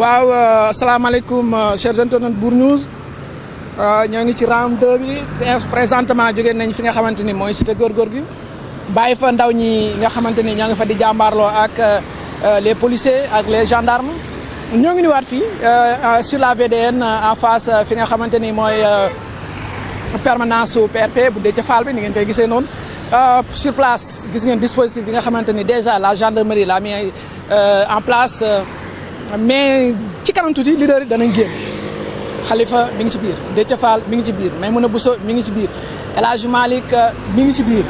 waaw asalaamaaleykum chers internautes Bour News. Ñoo ngi ci round 2 bi. Présentement jógee nañ fi nga xamante ni mooy cité góorgóor gi. Bàyyi fa ndaw ñi nga xamante ni ñoo ngi fa di jàmbaarloo ak les policiers ak les gendarmes. Ñoo ngi ni waat fii sur la VDN en face fi nga xamante ni permanence PRP bu Déthié Fall bi ni ngeen koy gisee noonu. Sur place gis ngeen dispositif bi nga xamante déjà la gendarmerie l'a mis en place mais ci kanam tuuti leader yi danañ génn. Khalifa mi ngi ci biir Déthié Fall mi ngi ci biir Maïmouna Bousso mi ngi ci biir El Hadj Malick mi ngi ci biir.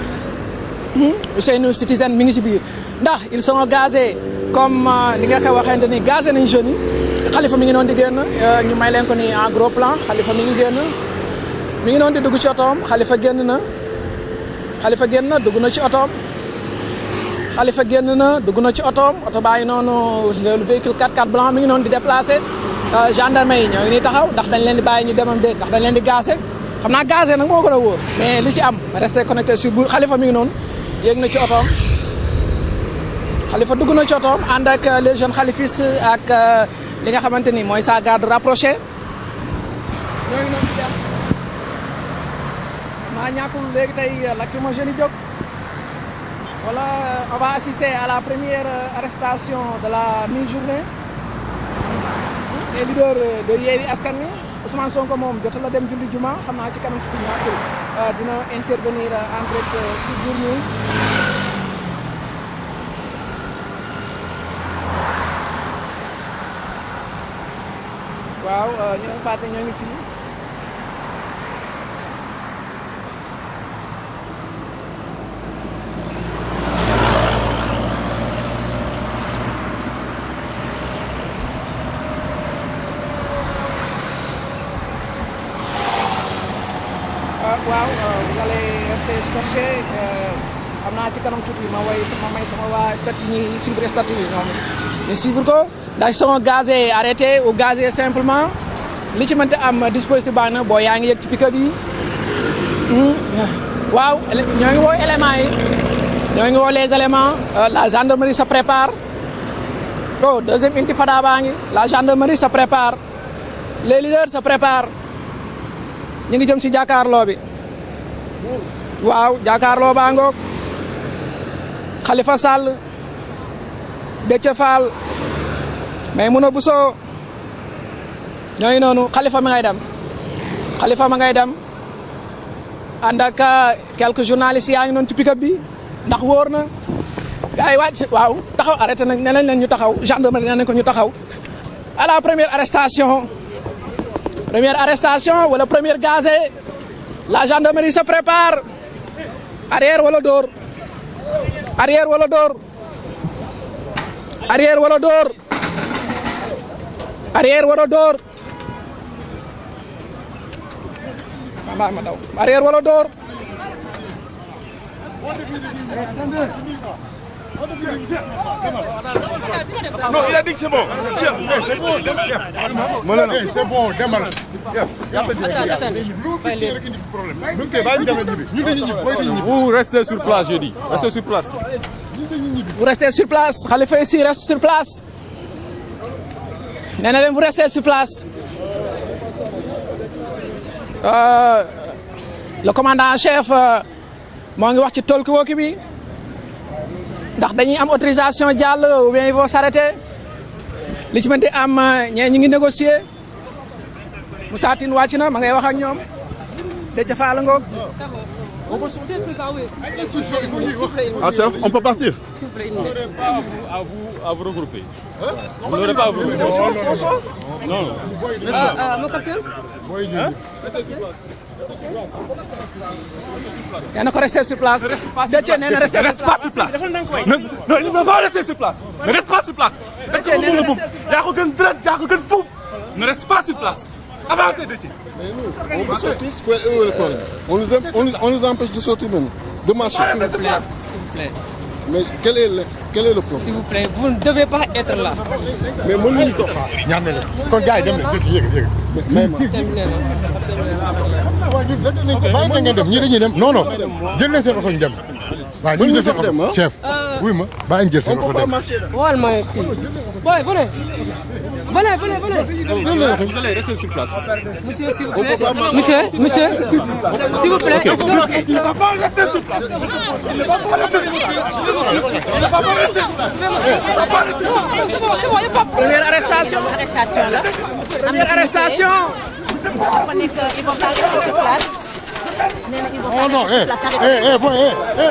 Ousseynou Citizen mi ngi ci biir. Ndax ils sont gazés comme ni nga ko waxee ni gazé nañ jeunes yi. Khalifa mi ngi noonu di génn ñu may leen ko ni en gros plan Khalifa mi ngi génn. Mi ngi di dugg ci otoom Khalifa génn na. Khalifa génn na dugg na ci otoom. Khalifa génn na dugg na ci otoom oto ngi noonu le véhicule 4x4 blanc mi ngi noonu di déplacé. Gendarme yi ñoo ngi nii taxaw ndax dañ leen di bàyyi ñu demam déet ndax dañ leen di gazé xam naa gazé nag moo gën a wóor mais li ci am resté connecté sur bu Khalifa mi ngi noonu yéeg na ci otoom. Khalifa dugg na ci otoom ànd ak les jeunes khalifistes ak li nga xamante ni mooy sa garde rapproché. Ñoo ngi noonu di dem. Maa voilà on va assister à la première arrestation de la mi-journée. Les leaders de Yewwi Askan Wi Ousmane Sonko moom jot la dem julli juma. Xam naa ci kanam ci ñaar dina intervenir en direct Bour News waaw ñu ngi fàtte ñoo ngi rester scotché xam naa ci kanam tuuti ma way sama may sama waa statut ñi suivre statut yi ñoom ñu suivre ko ndax sont gazés arrêtés ou gazés simplement li ci mënta am dispositif baax na boo yaa ngi yëg ci pick-up yi waaw ñoo ngi woo éléments yi ñoo ngi woo les éléments la gendarmerie se prépare oh deuxième intifada baa ngi la gendarmerie se prépare les leaders se préparent ñu ngi jëm si jàkkaarloo bi waaw jàkkaarloo baa ngoog. Khalifa Sall Déthié Fall Maïmouna Bousso ñooy noonu Khalifa ma ngay dem. Khalifa ma ngay dem. Ànd ak quelques journalistes yaa ngi noonu ci pick-up bi ndax wóor na. Gars yi wàcc waaw taxaw arrêté ñu taxaw gendarmerie ko ñu taxaw. À la première arrestation. Première arrestation wala première gazé la gendarmerie se prépare arrière wala door. Arrière wala dóor arrière wala dóor arrière wala dóor ma ma daw. Arrière wala dóor Non, il a dit que c'est bon. C'est bon, c'est bon, demal. Vous restez sur place, je dis. Restez sur place. vous restez sur place. Khalifa ici reste sur place. Vous restez sur place. Euh, le commandant en chef moo ngi wax ci talkie-walkie bi. Ndax dañuy am autorisation ou bien ils vont s'arrêter Moussa Tine wàcc na ma ngay wax ak ñoom Déthié Fall ngoog Ah chef, on peut partir Pas à vous, à vous regrouper. Vous n'aurez pas à vous regrouper. Non, non. mon capitaine Restez sur place. nee na ko rester sur place Déthié Ne rester reste pas sur place. Ne, non, il ne va pas rester sur place. Ne reste pas sur place. Est-ce que vous voulez yaa ko gën dërët yaa ko gën fuuf. Ne reste pas sur place. Avancez, Déthié. On peut sortir, c'est quoi où est le problème on nous, on, nous- on nous empêche de sortir même, de marcher. S'il vous plaît, s'il vous plaît, Mais quel est le, quel est le problème? S'il vous plaît, vous ne devez pas être là. Mais dañuy dem. Non non. Ah. chef wuy ma. On seen peut pas marcher là. Wal ma venez. Venez, venez, venez. Vous allez rester sur place. Monsieur, s'il vous plaît. Monsieur, monsieur, s'il vous plaît. Il ne va pas rester sur place. Il ne va pas rester sur place. Il ne va pas rester sur place. Il ne va pas rester sur place. C'est bon, c'est bon, il n'y a pas de problème. première arrestation arrestation première vont pas rester sur place. Oh non, pas eh, rester sur place. eh, eh, bon, eh, eh.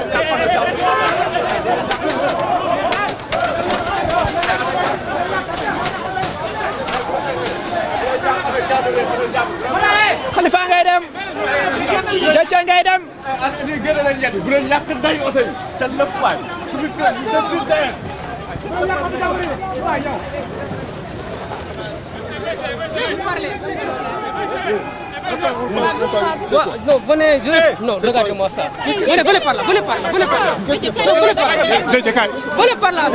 Khalifa ngay dem Déthié ngay dem bu leen yàq day oto yi seen lëf waay. Ouais, Non, venez, je... Non, regardez-moi ça. Venez, venez par là, venez par là, venez par là. Non, venez par là. Venez par là.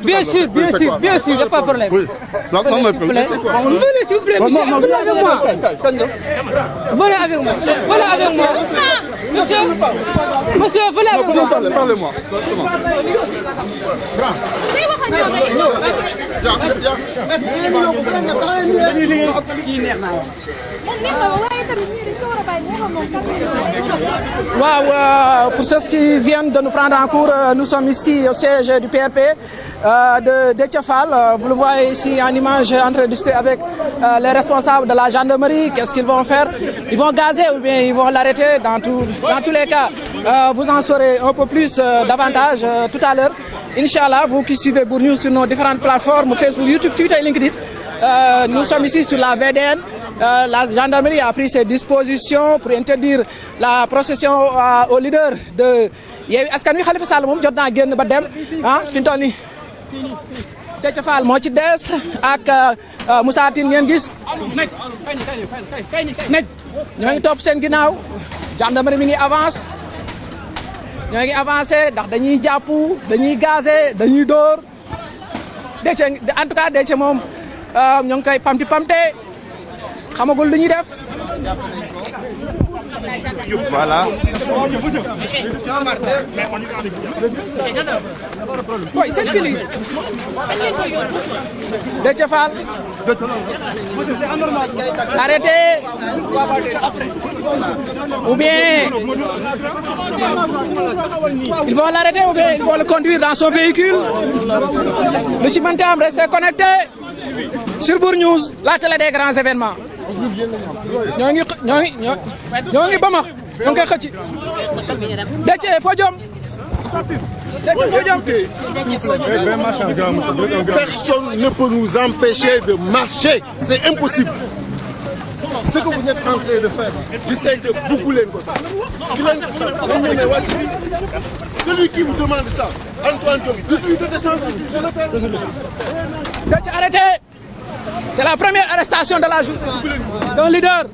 Bien sûr, bien sûr, bien sûr, pas problème. Oui. Non, non, mais monsieur. Monsieur, monsieur, venez avec Non, parlez, parlez-moi. Waaw euh, pour ceux qui viennent de nous prendre en cours euh, nous sommes ici au siège du PRP euh, de Fall. Euh, vous le voyez ici en image en train de discuter avec les responsables de la gendarmerie. Qu'est-ce qu'ils vont faire? Ils vont gazer ou bien ils vont l'arrêter dans tous les cas. Vous en saurez un peu plus davantage tout à l'heure. Inch'Allah vous qui suivez Bour News sur nos différentes plateformes Facebook YouTube Twitter et LinkedIn nous sommes ici sur la VDN Euh, la gendarmerie a pris ses dispositions pour interdire la procession euh, au leader de avance. Ngi ndax dañuy dañuy xamagul lu ñuy def? Voilà. boy seen fili Déthié Fall. Arrêté ou bien ils vont l'arrêter ou bien ils vont le conduire dans son véhicule. Lu ci mënti am restez connecté sur Bour News la télé des grands événements ñoo ngi ñoo ngi ñoo ngi bamax ñoo ngi koy xëcc Déthié foo jom? Personne ne peut nous empêcher de marcher. C'est impossible. Ce que vous êtes en train de faire, j'essaie de beaucoup les ça. Celui qui vous demande ça, Antoine Diop, dites-lui de descendre ici sur le terrain. Arrêté c'est la première arrestation de la journée d'un leader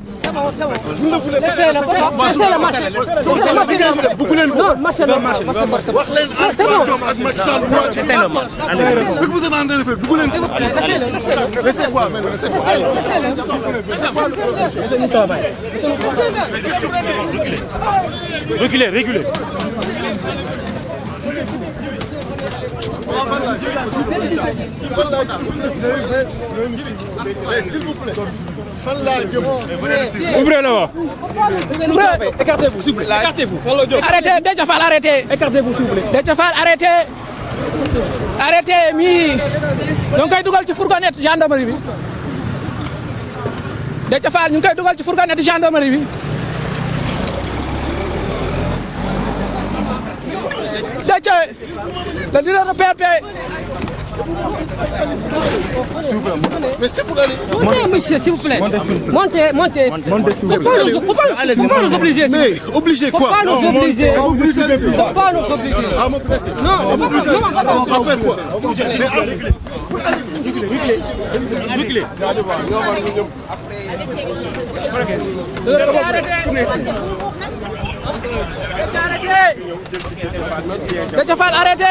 Reculez, reculez. S'il vous plaît. Ouvrez voie. Écartez-vous, s'il vous plaît. Écartez-vous. arrêté Déthié Fall arrêté Écartez-vous, s'il vous plaît. Déthié Fall arrêté arrêté mi ñoo ngi koy dugal ci fourgonnette gendarmerie koy dugal ci fourgonnette gendarmerie le leader de PRP Mais c'est pour aller. Montez, monsieur, s'il vous plaît. Montez, montez. Faut pas nous, faut pas nous, faut pas nous obliger. Mais obligé Faut quoi pas nous obliger. Obligé. Faut pas nous obliger. Non, on va pas, non, On va faire quoi Reculez. Déthié arrêté Déthié arrêté Déthié Fall arrêté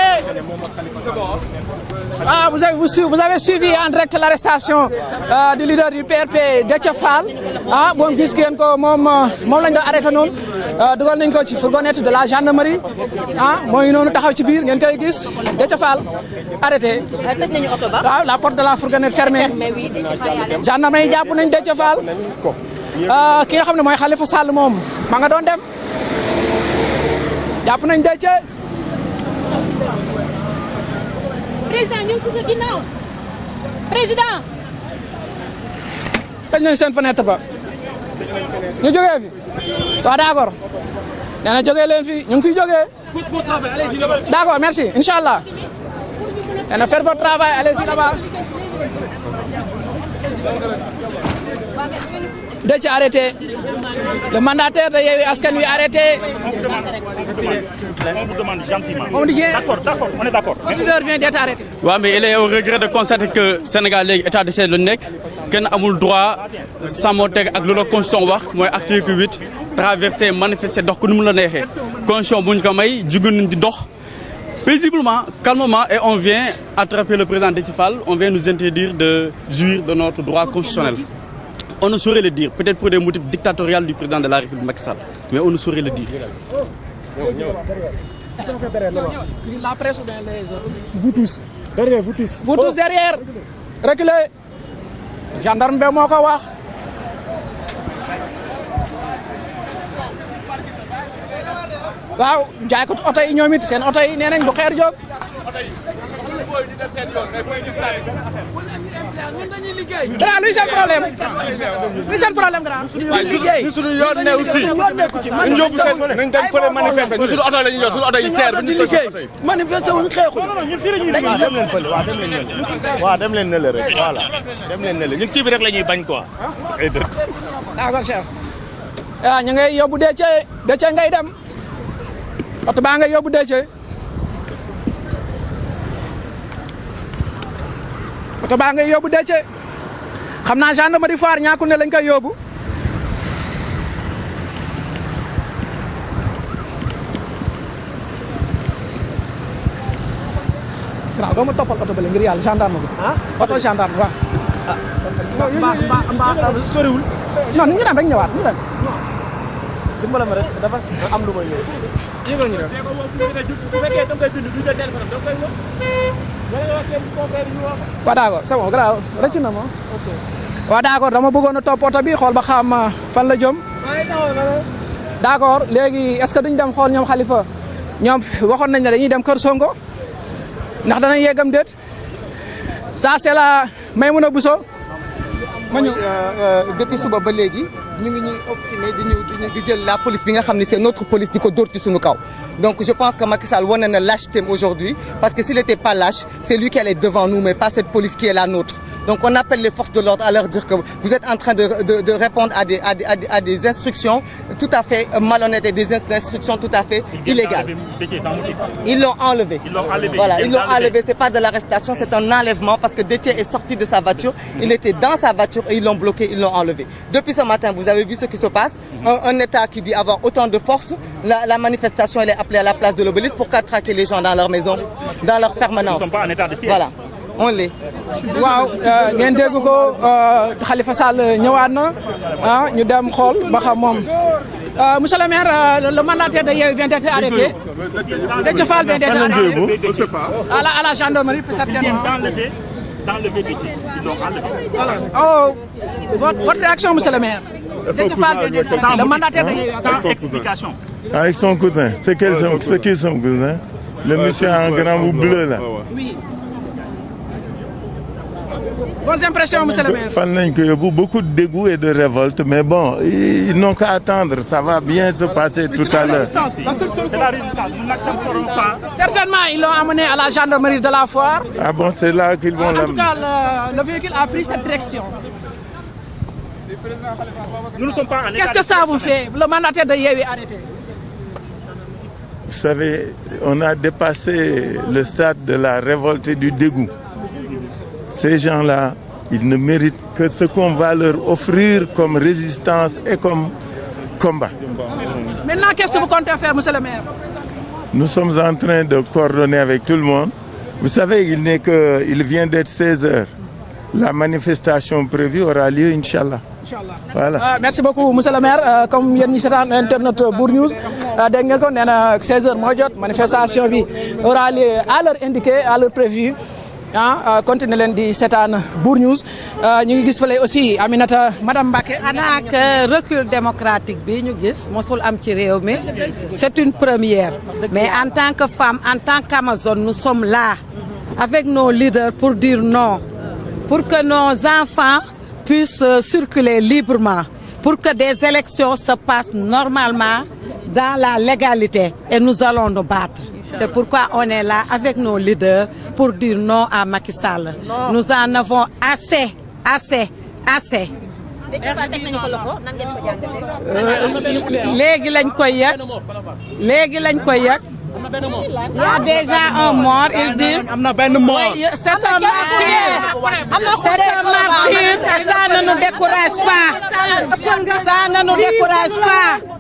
ah vous avez vous, su- vous avez suivi en direct l'arrestation euh, du leader du PRP Déthié Fall. Ah moom gis ngeen ko moom euh, moom lañ doon arrêté noonu dugal nañ ko ci fourgonnette de la gendarmerie. Ah moo ngi noonu taxaw ci biir ngeen koy gis. Déthié Fall arrêté. Tëj nañu oto ba? waaw la porte de la fourgonnette fermée. Mais oui dañu fa yàlla. gendarme yi jàpp nañ Déthié Fall. Ah, ki nga xam ne mooy Khalifa Sall moom ma nga doon dem jàpp nañ Déthié. Président ñu ngi si sa ginnaaw. président. tëj nañ seen fenêtre ba. Ñu jógee fi. Waaw d'accord. Nee na jógee leen fi. Ñu ngi fiy jógee. D'accord merci. Inchallah. Nee na faire votre travail allez-y là-bas. Déthié arrêté. Le mandataire de Yewwi Askan Wi arrêté. On vous demande gentiment. on dit D'accord, d'accord, on est d'accord. leader vient d'être arrêté. Waaw mais il est au regret de constater que Sénégal léegi état de siège la nekk. Kenn amul droit sàmmonteeg ak loolu la constitution wax mooy article 8 traverser manifester dox ku nu mu la neexee. Constitution bu ñu ko may jugu nañ di dox. Paisiblement calmement et on vient attraper le président Déthié Fall on vient nous interdire de jouir de notre droit constitutionnel on ne saurait le dire. Peut-être pour des motifs dictatoriaux du président de la République Macky Sall. Mais on ne saurait le dire. La presse ou bien les autres. Vous tous. Derrière vous tous. vous tous derrière. Reculez. Gendarme bi moo ko wax. Waaw jaay ko oto yi ñoom it seen oto yi nee nañ bu xeer jóg grand luy seen problème luy seen problème grand liggéey ñu suñu yoon ne aussi nañ yóbbu seen nañ dem fële manifester ñu suñu oto la ñuy yor suñu oto yi seer bu ñu wuñ xeexuñ dem leen fële waaw dem leen waaw dem leen ne le rek voilà. dem leen ne le ñun kii bi rek la ñuy bañ quoi. ay dëkk. d'accord chef ah ñu ngay yóbbu ngay dem oto baa ngay yóbbu Déthié oto baa ngay yóbbu Déthié xam naa gendarmerie Foire ñàkkul ne lañ koy yóbbu. Waaw doo ma toppal oto bële ngir yàlla gendarme bi. Oto gendarme waaw. Mbaa mbaa mbaa soriwul? Non ñu dem rek ñëwaat ñu dem. Ma rek dafa am lu may ñëw. yëgal ñu dem. Bu fekkee da nga koy bind du jël téléphone da nga koy waaw d'accord c'est bon grave rëcc na ma waaw d'accord dama bëggoon a topp oto bi xool ba xam uh, fan la jëm d'accord léegi est-ce que duñ dem xool ñoom Khalifa ñoom waxoon nañ ne dañuy dem Kër Sonko ndax danañ yeggam déet ça c'est la Maïmouna Bousso ma ñëw depuis suba ba léegi la police notre police donc je pense que Macky Sall wane na lâchetéem aujourd'hui parce que s'il était pas lâche c'est lui qui allait devant nous mais pas cette police qui est la nôtre donc on appelle les forces de l'ordre à leur dire que vous êtes en train de de, de répondre à des à des à des, à des instructions tout à fait malhonnêtes et des instructions tout à fait illégales ils l'ont enlevé. Ils l'ont enlevé. Voilà, Ils ils l'ont enlevé. C'est pas de l'arrestation, c'est un enlèvement parce que Déthié est sorti de sa voiture. Il était dans sa voiture et ils l'ont bloqué, ils l'ont enlevé. Depuis ce matin, vous avez vu ce qui se passe. Un, un État qui dit avoir autant de force. La, la manifestation, elle est appelée à la place de l'obélisque pour qu'à traquer les gens dans leur maison, dans leur permanence. Nous ne sommes pas en état de siège. Voilà, on l'est. waaw ngeen dégg ko Khalifa Sall ñëwaat na ah ñu dem xool ba xam moom Euh, monsieur le maire euh, le mandataire de Yewwi vient d'être arrêté Déthié Fall vient d'être arrêté à la à la gendarmerie certainement. Ils l'ont enlevé. Voilà. Oh, votre, votre réaction, monsieur le maire? Déthié Fall vient d'être arrêté, le mandataire de Yewwi. Sans explication. Avec son cousin. C'est quel son, c'est qui son cousin Le monsieur en grand bout bleu là. Oui. Bonnes impressions, monsieur le maire. Beaucoup de dégoût et de révolte, mais bon, ils, n'ont qu'à attendre. Ça va bien se passer tout à l'heure. C'est la résistance. Nous n'accepterons pas. Certainement, ils l'ont amené à la gendarmerie de la foire. Ah bon, c'est là qu'ils vont En tout l'amener. cas, le, le véhicule a pris cette direction. Nous ne sommes pas en Qu'est-ce que ça vous fait, le mandataire de Yewwi arrêté Vous savez, on a dépassé le stade de la révolte et du dégoût. Ces gens-là, ils ne méritent que ce qu'on va leur offrir comme résistance et comme combat. Maintenant, qu'est-ce que vous comptez faire, monsieur le maire? Nous sommes en train de coordonner avec tout le monde. Vous savez, il n'est que, il vient d'être 16 heures. La manifestation prévue aura lieu, Inch'Allah. Voilà. Euh, merci beaucoup monsieur le maire Euh, comme yéen ñi seetaan internet Bour News euh, dégg nga ko nee na 16h moo jot manifestation bi aura lieu à l'heure indiquée à l'heure prévue ah continuer leen di seetaan Bour News. Euh, ñu ngi aussi Aminata madame Mbacké. Xanaa que recul démocratique bi ñu gis mosul am c'est une première. Mais en tant que femme en tant qu'Amazone nous sommes là avec nos leaders pour dire non. Pour que nos enfants puissent euh, circuler librement. Pour que des élections se passent normalement dans la légalité. Et nous allons nous battre c'est pourquoi on est là avec nos leaders pour dire non à Macky Sall. Nous en avons assez assez assez. Léegi lañ koy yëg léegi lañ koy yëg il y a déjà un mort ils disent. Am na benn mort. Oui, c'est un martyr. C'est un martyr ça ne nous décourage pas. Ça ne nous décourage pas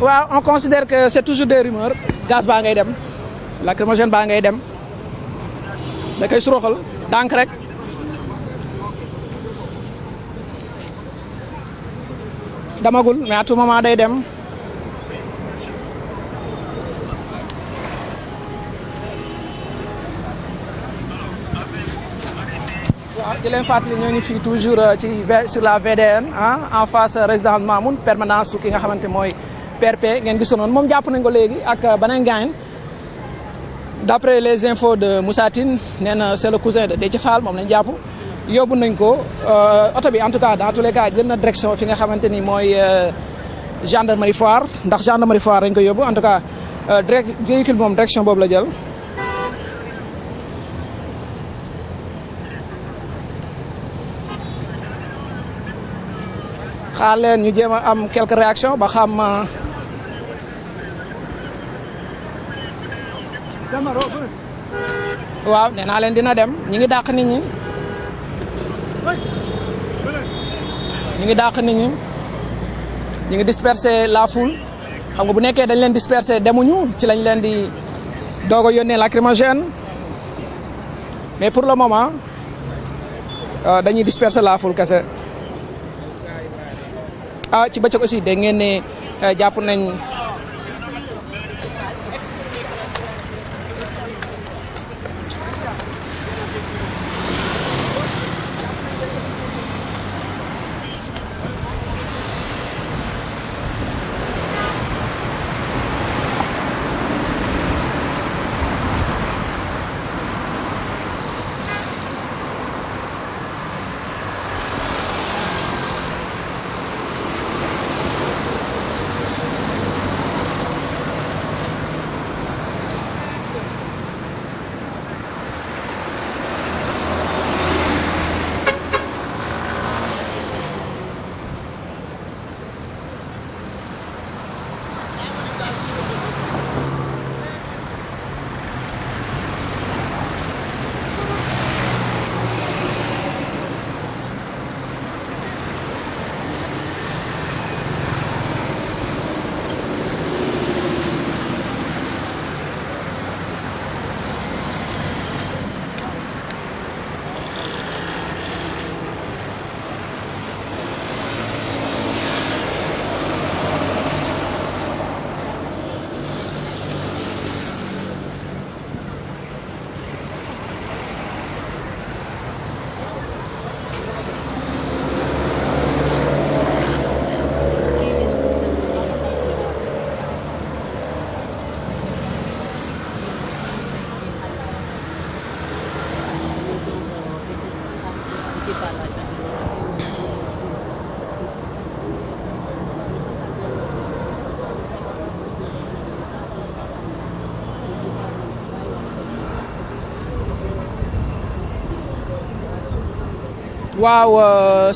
waaw on considère que c'est toujours des rumeurs. Gaz baa ngay dem. Lacrymogène baa ngay dem. Da koy suroxal dànk rek. Damagul mais à tout moment day dem di leen toujours euh, sur la VDN ah en face euh, résidence Mamoun permanence su ki nga xamante mooy PRP ngeen gisoon noonu moom jàpp nañ ko euh, les infos de Moussa Tine le cousin de Déthié en tout cas dans tous les cas jël na direction gendarmerie Foire. Gendarmerie Foire en tout cas direct véhicule direction la. Xaar ñu jéem am quelques réactions ba xam. waaw nee naa leen dina dem. Ñi ngi dàq nit ñi. Ñi ngi dàq nit ñi. Ñi ngi disperser la foule. Xam nga bu nekkee dañ leen disperser demuñu ci lañ leen di doog a lacrymogène. Mais pour le moment euh, dañuy disperser la foule ah ci bëccëg aussi dégg ngeen ne euh, jàpp nañ waaw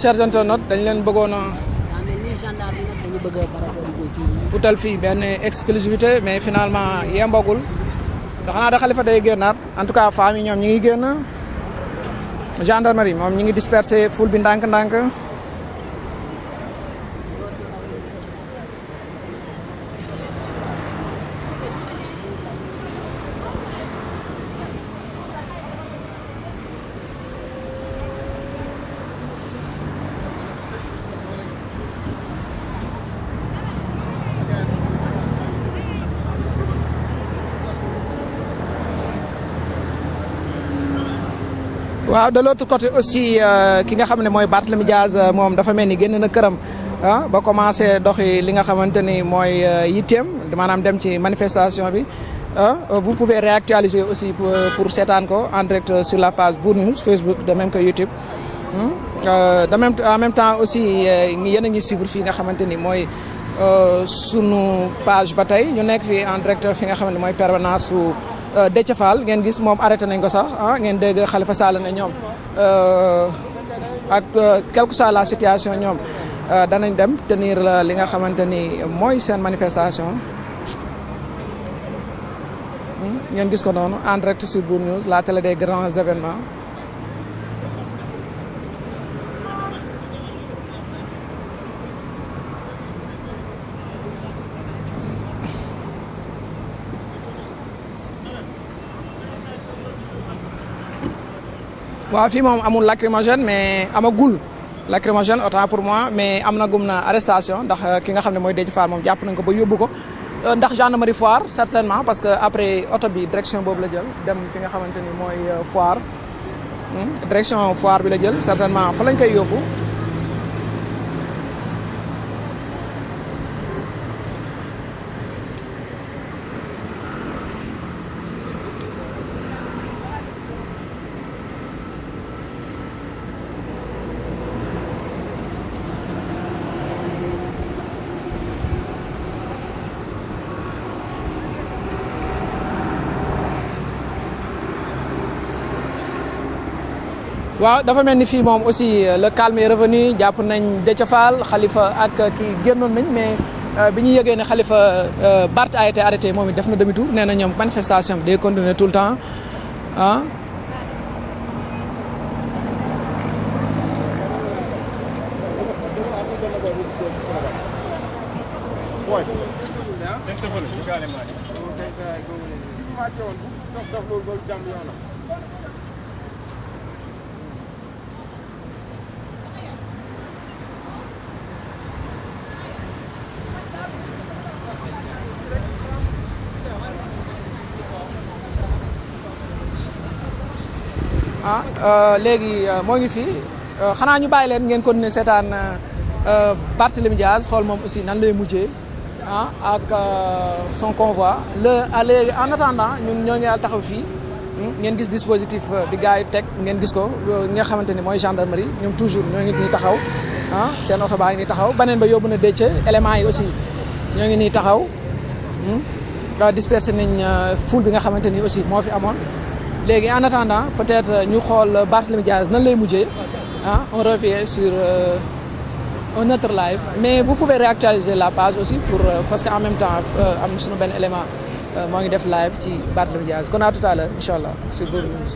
chers internautes dañ leen bëggoon a utal fii benn exclusivité mais finalement yembagul. Ndax xanaa da xalifa day génnaat. En tout cas femmes yi ñoom ñi ngi génn. Gendarmerie moom ñi ngi disperser foule bi ndànk-ndànk waaw de l'autre côté aussi ki nga xam ne mooy Barthélemy Diaz moom dafa mel ni génn na këram ah ba commencé doxi li nga xamante ni mooy yitteem maanaam dem ci manifestation bi ah vous pouvez réactualiser aussi pour seetaan ko en direct sur la page Bour News Facebook de même que YouTube de même en même temps aussi yéen a ngi suivre fii nga xamante ni mooy sunu page ba tey ñu nekk fii en direct fi nga xamante ni mooy permanence Déthié Fall ngeen gis moom arrêté nañ ko sax ah ngeen dégg Khalifa Sall ne ñoom ak quelle que soit la situation danañ dem tenir li nga xamante ni mooy manifestation. Ngeen gis ko noonu en direct sur Bour News la télé des grands événements waaw fii moom amul lacrymogène mais amagul lacrymogène autant pour moi mais am na gum na arrestation ndax ki nga xam ne mooy Déthié Fall moom jàpp nañ ko ba gendarmerie foire certainement parce que après oto bi direction boobu la jël dem fi nga xamante mooy foire. Direction foire la jël certainement fa waaw dafa aussi le calme est revenu Khalifa ak kii génnoon nañ mais bi ñu yëgee ne Khalifa Barth a été arrêté moom manifestation tout le temps ah. Léegi moo ngi fi. Xanaa ñu bàyyi leen ngeen continuer seetaan Barthélémy Diaz xool moom aussi nan lay mujjee ah ak son convoi. Le léegi en attendant ñun ñoo ngi taxaw fii. Ngeen gis dispositif bi gars yi teg ngeen gis ko ñi nga xamante ni mooy gendarmerie. Ñoom toujours ñoo ngi nii taxaw ah seen oto baa ngi nii taxaw. Beneen ba yóbbu na Déthié éléments yi aussi ñoo ngi nii taxaw. Dispersé nañ foule bi nga xamante ni aussi moo fi amoon. Léegi en attendant peut-être ñu xool Barthélémy Diaz nan lay mujjee. Ah on revient sur euh, un autre live. Mais vous pouvez réactualiser la page aussi euh, parce que en même temps am na suñu benn élément moo ngi def live ci Barthélémy Diaz kon à tout à l'heure incha allah sur Bour News